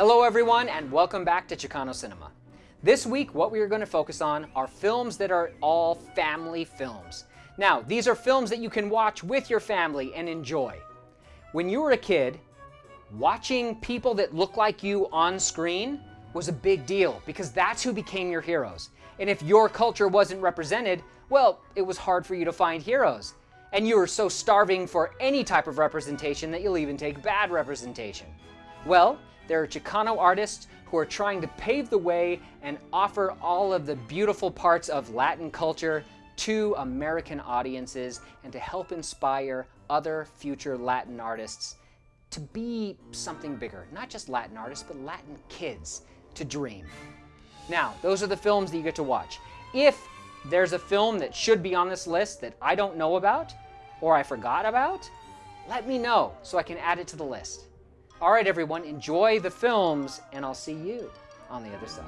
Hello everyone and welcome back to Chicano Cinema. This week what we are going to focus on are films that are all family films. Now these are films that you can watch with your family and enjoy. When you were a kid, watching people that look like you on screen was a big deal because that's who became your heroes. And if your culture wasn't represented, well, it was hard for you to find heroes. And you were so starving for any type of representation that you'll even take bad representation. Well, there are Chicano artists who are trying to pave the way and offer all of the beautiful parts of Latin culture to American audiences and to help inspire other future Latin artists to be something bigger. Not just Latin artists, but Latin kids to dream. Now, those are the films that you get to watch. If there's a film that should be on this list that I don't know about or I forgot about, let me know so I can add it to the list. All right, everyone, enjoy the films, and I'll see you on the other side.